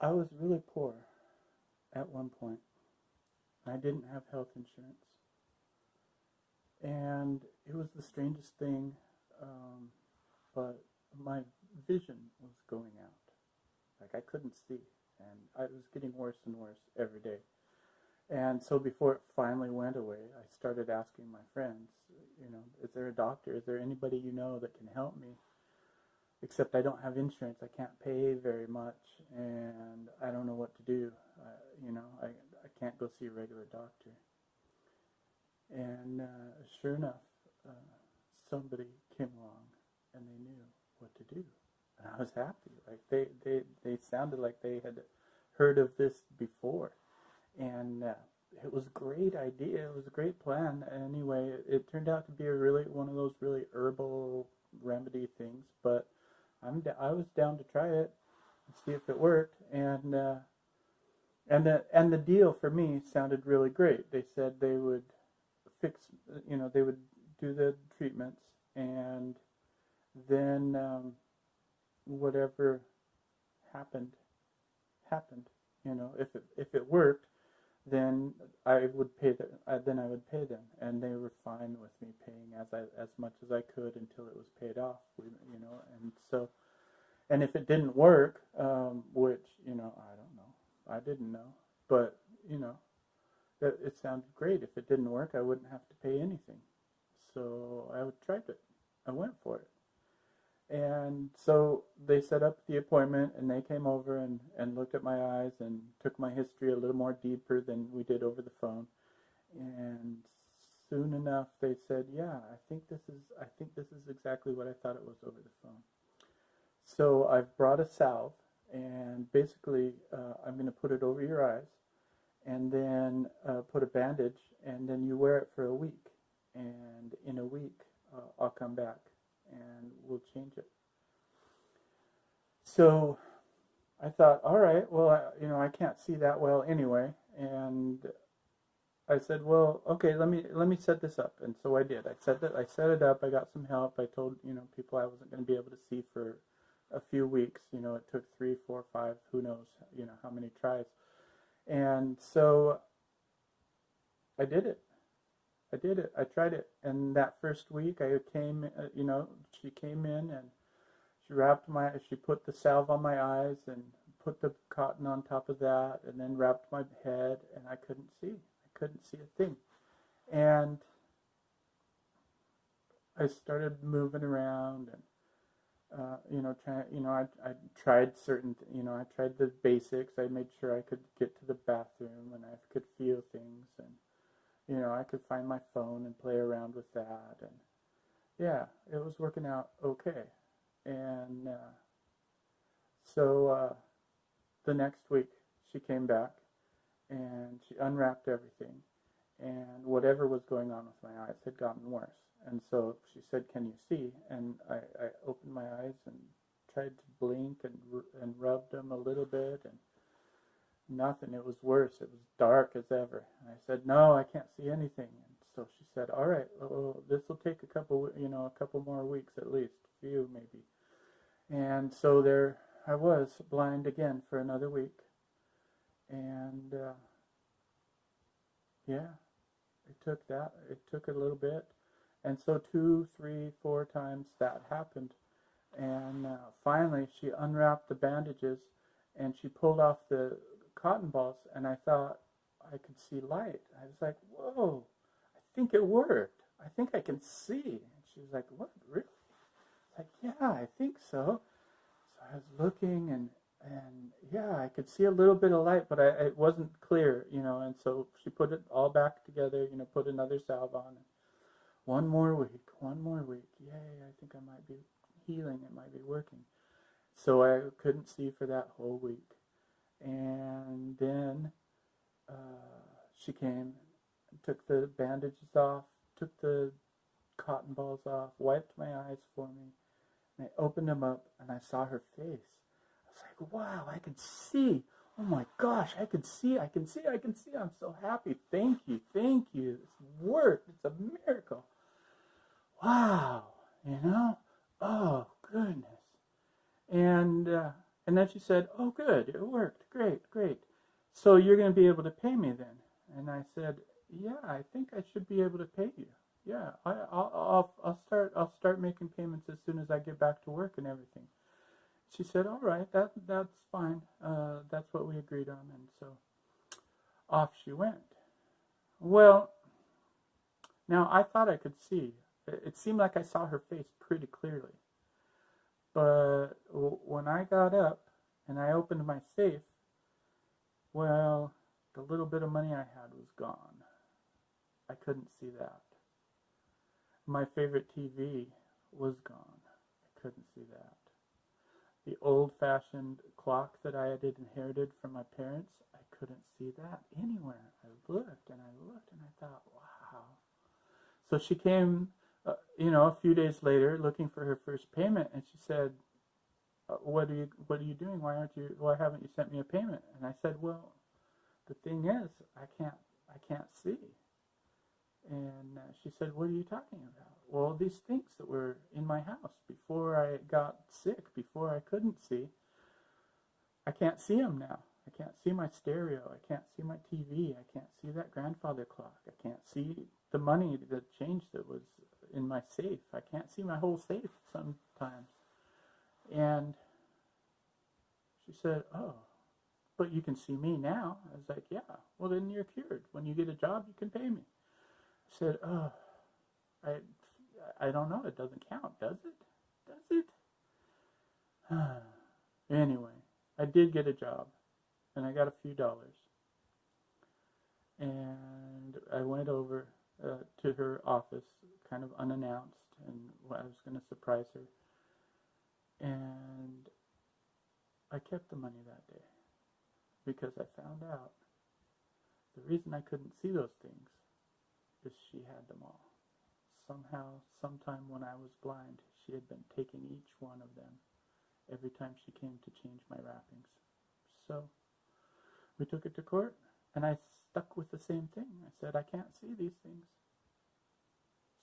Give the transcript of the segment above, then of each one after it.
I was really poor at one point. I didn't have health insurance. And it was the strangest thing, um, but my vision was going out. Like I couldn't see, and I was getting worse and worse every day. And so before it finally went away, I started asking my friends, you know, is there a doctor? Is there anybody you know that can help me? Except I don't have insurance. I can't pay very much, and I don't know what to do. Uh, you know, I, I can't go see a regular doctor. And uh, sure enough, uh, somebody came along and they knew what to do. And I was happy. Like they, they, they sounded like they had heard of this before. And uh, it was a great idea. It was a great plan. Anyway, it, it turned out to be a really one of those really herbal remedy things. But I'm I was down to try it and see if it worked. And uh, and the and the deal for me sounded really great. They said they would fix, you know, they would do the treatments and then um, whatever happened happened. You know, if it if it worked, then I would pay them. Uh, then I would pay them, and they were fine with me paying as I as much as I could until it was paid off. You know, and so, and if it didn't work, um, which you know I don't know, I didn't know, but you know, it, it sounded great. If it didn't work, I wouldn't have to pay anything. So I tried it. I went for it. And so they set up the appointment and they came over and, and looked at my eyes and took my history a little more deeper than we did over the phone. And soon enough they said, yeah, I think this is I think this is exactly what I thought it was over the phone. So I've brought a salve and basically uh, I'm going to put it over your eyes and then uh, put a bandage and then you wear it for a week and in a week uh, I'll come back and we'll change it. So I thought, all right, well, I, you know, I can't see that well anyway, and I said, well, okay, let me let me set this up, and so I did. I set it. I set it up. I got some help. I told you know people I wasn't going to be able to see for a few weeks. You know, it took three, four, five, who knows, you know, how many tries, and so I did it. I did it. I tried it. And that first week, I came, uh, you know, she came in and she wrapped my, she put the salve on my eyes and put the cotton on top of that and then wrapped my head and I couldn't see. I couldn't see a thing. And I started moving around and, uh, you know, trying, you know, I, I tried certain, you know, I tried the basics. I made sure I could get to the bathroom and I could feel things and, you know, I could find my phone and play around with that. And yeah, it was working out okay. And uh, so uh, the next week, she came back and she unwrapped everything. And whatever was going on with my eyes had gotten worse. And so she said, Can you see? And I, I opened my eyes and tried to blink and, and rubbed them a little bit. And Nothing. It was worse. It was dark as ever. And I said, "No, I can't see anything." And so she said, "All right, well, this will take a couple, you know, a couple more weeks at least, few maybe." And so there I was, blind again for another week. And uh, yeah, it took that. It took a little bit. And so two, three, four times that happened. And uh, finally, she unwrapped the bandages and she pulled off the cotton balls and I thought I could see light. I was like, whoa, I think it worked. I think I can see. And she was like, what, really? Like, yeah, I think so. So I was looking and, and yeah, I could see a little bit of light, but I, it wasn't clear, you know, and so she put it all back together, you know, put another salve on. And one more week, one more week. Yay, I think I might be healing. It might be working. So I couldn't see for that whole week. And then uh, she came, took the bandages off, took the cotton balls off, wiped my eyes for me, and I opened them up and I saw her face. I was like, wow, I can see. Oh my gosh, I can see, I can see, I can see. I'm so happy. Thank you, thank you. It's worked. It's a miracle. Wow, you know? Oh, goodness. And, uh, And then she said, "Oh, good, it worked. Great, great. So you're going to be able to pay me then?" And I said, "Yeah, I think I should be able to pay you. Yeah, I, I'll, I'll, I'll start, I'll start making payments as soon as I get back to work and everything." She said, "All right, that, that's fine. Uh, that's what we agreed on." And so off she went. Well, now I thought I could see. It it seemed like I saw her face pretty clearly. But when I got up and I opened my safe, well, the little bit of money I had was gone. I couldn't see that. My favorite TV was gone. I couldn't see that. The old fashioned clock that I had inherited from my parents, I couldn't see that anywhere. I looked and I looked and I thought, wow. So she came uh, you know, a few days later, looking for her first payment, and she said, uh, "What are you What are you doing? Why aren't you? Why haven't you sent me a payment?" And I said, "Well, the thing is, I can't. I can't see." And uh, she said, "What are you talking about?" Well, these things that were in my house before I got sick, before I couldn't see. I can't see them now. I can't see my stereo. I can't see my TV. I can't see that grandfather clock. I can't see the money, the change that was in my safe. I can't see my whole safe sometimes. And she said, Oh, but you can see me now. I was like, Yeah, well, then you're cured. When you get a job, you can pay me. Said, Oh, I, I don't know. It doesn't count, does it? Does it? anyway, I did get a job and I got a few dollars. And I went over uh, to her office kind of unannounced and I was going to surprise her. And I kept the money that day because I found out the reason I couldn't see those things is she had them all. Somehow, sometime when I was blind, she had been taking each one of them every time she came to change my wrappings. So we took it to court, and I stuck with the same thing. I said, I can't see these things,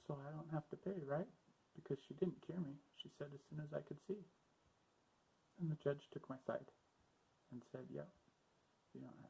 so I don't have to pay, right? Because she didn't cure me. She said as soon as I could see. And the judge took my side and said, Yep, you don't